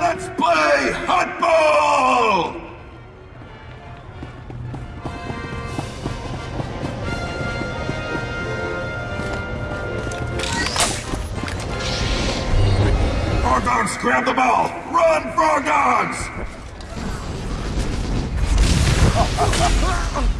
Let's play hot ball! Frog dogs, grab the ball! Run, frog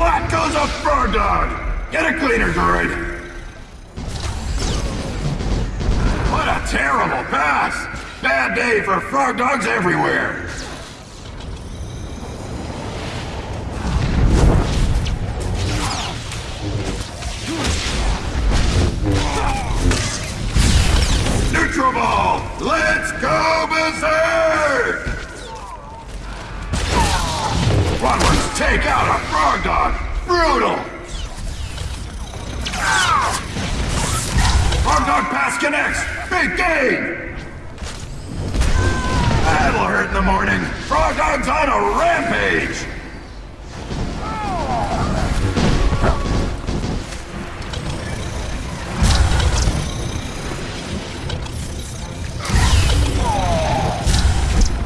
What goes a frog dog? Get a cleaner, droid! What a terrible pass! Bad day for frog dogs everywhere! Neutral ball! Let's go berserk! Take out a frog dog! Brutal! Frog dog pass connects! Big game! That'll hurt in the morning! Frog dog's on a rampage!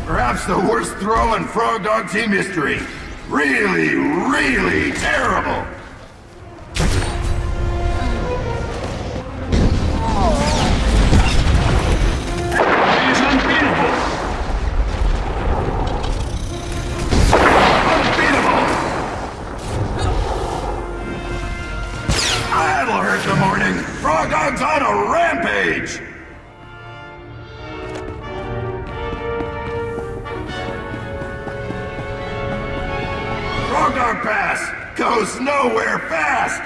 Perhaps the worst throw in Frog Dog team history. Really, really terrible. Frog Dog's on a rampage. Frog Dog pass goes nowhere fast.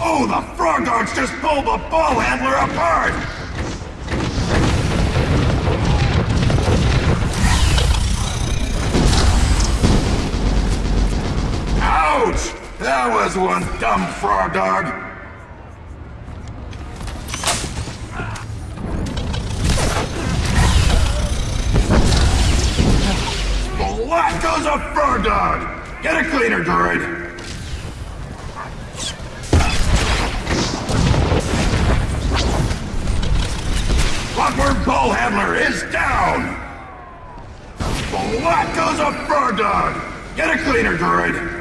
Oh, the Frog Dogs just pulled the ball handler apart! That was one dumb Frog Dog! What goes a Frog Dog? Get a cleaner, droid! Clockwork Ball Handler is down! What goes a Frog Dog? Get a cleaner, droid!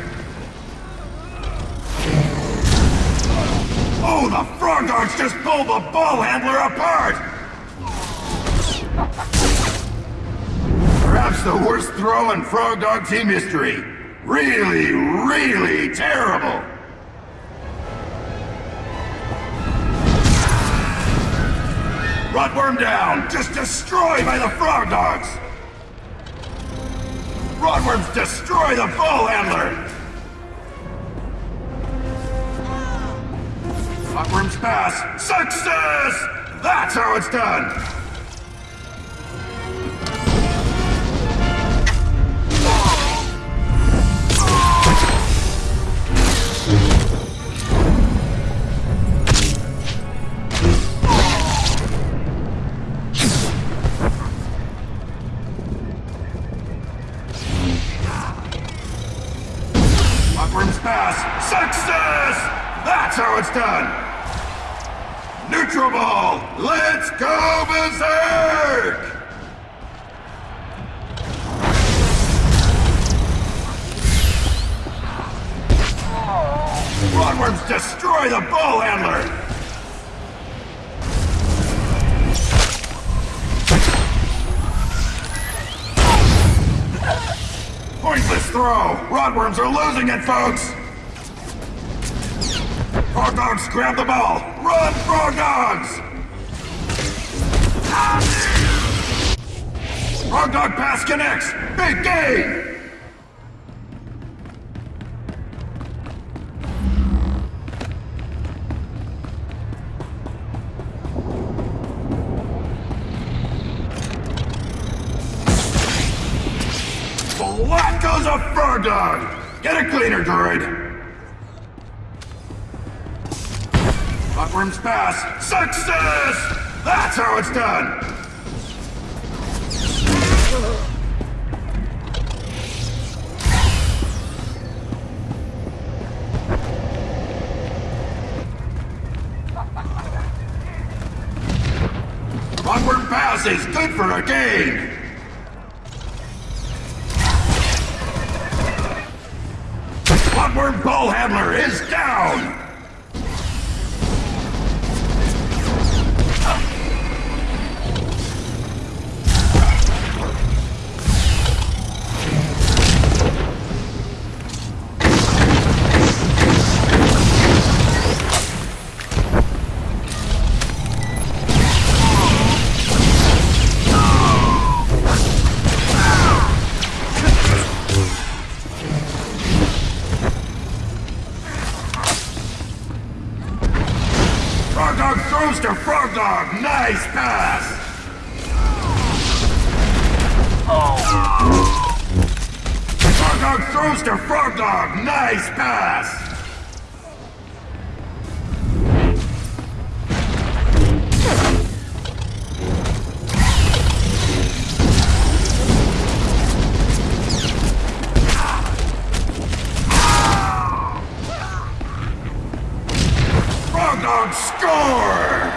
Oh, the Frog Dogs just pulled the Ball Handler apart! Perhaps the worst throw in Frog Dog team history. Really, really terrible! Rotworm down! Just destroyed by the Frog Dogs! Rotworms destroy the Ball Handler! Clockworm's pass. Success! That's how it's done! Clockworm's pass. Success! That's how it's done! Neutral ball! Let's go berserk! Rotworms destroy the ball handler! Pointless throw! Rotworms are losing it, folks! Frog dogs grab the ball! Run, frog dogs! Frog dog pass connects! Big game! What goes a frog dog? Get a cleaner, droid! Buckworm's pass! Success! That's how it's done! Buckworm pass is good for a game! Bloodworm Ball Handler is down! Dog throws to Frog Dog! Nice pass! Frog Dog throws to Frog Dog! Nice pass! Frog Dog score!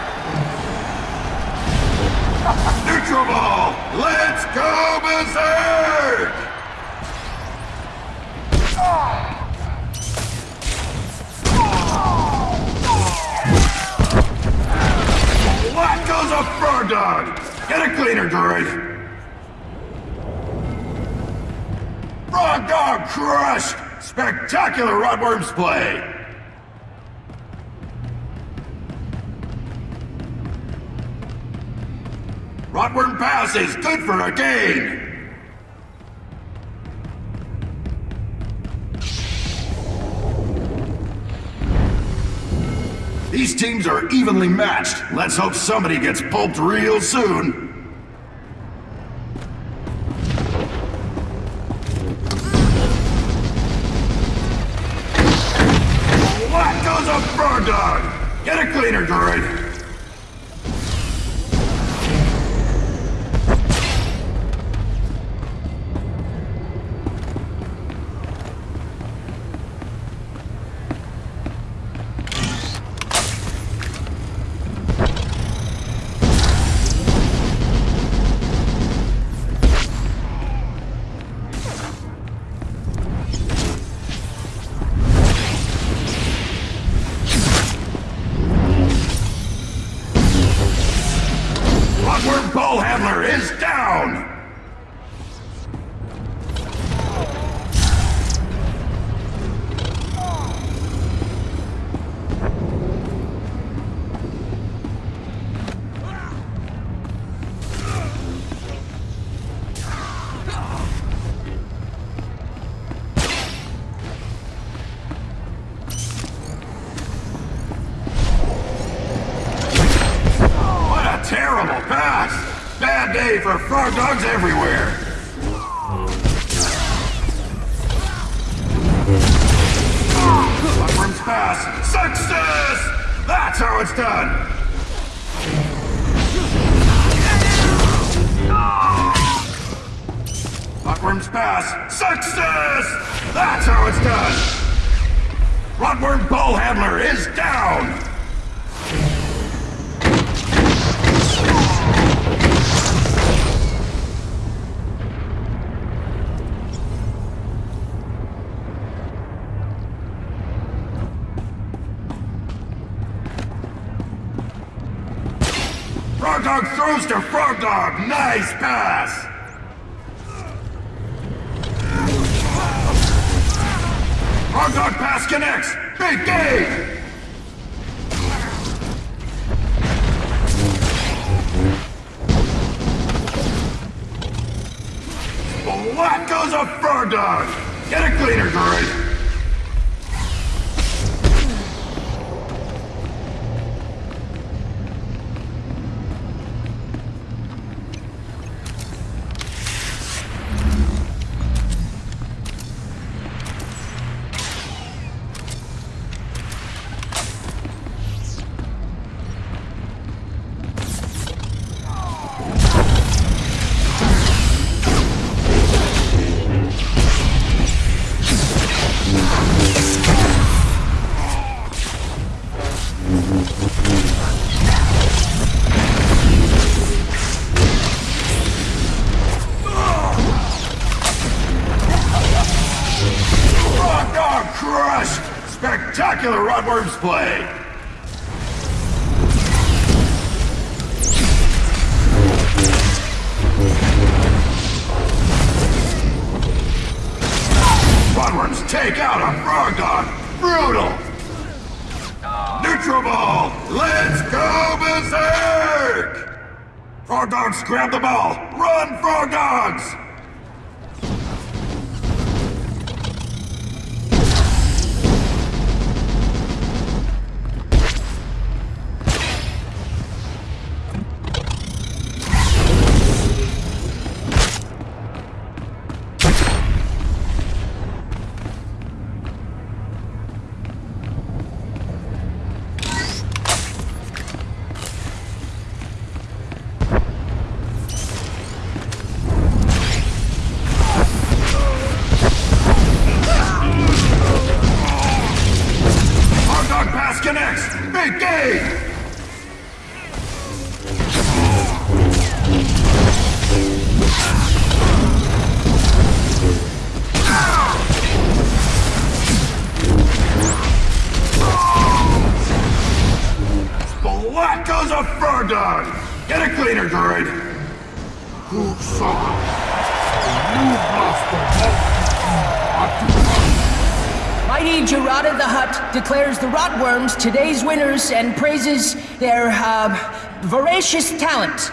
Neutral ball! Let's go berserk! What goes a frog dog? Get a cleaner, droid! Frog dog crushed! Spectacular Rotworms play! Rotworm Pass is good for a gain! These teams are evenly matched. Let's hope somebody gets pulped real soon. What goes a frog dog? Get a cleaner, droid. Bad day for frog dogs everywhere! Buckworm's pass! Success! That's how it's done! Buckworm's pass! Success! That's how it's done! Rotworm Bull Handler is down! Dog! Nice pass! Frog Dog pass connects! Big game! What goes a fur Dog? Get a cleaner, droid! Rotworms play! Rotworms take out a Frog Dog! Brutal! Neutral Ball! Let's go berserk! Frog Dogs grab the ball! Run, Frog Cleaner, droid! Who saw You Mighty Gerada the Hutt declares the Rotworms today's winners and praises their, uh, voracious talent.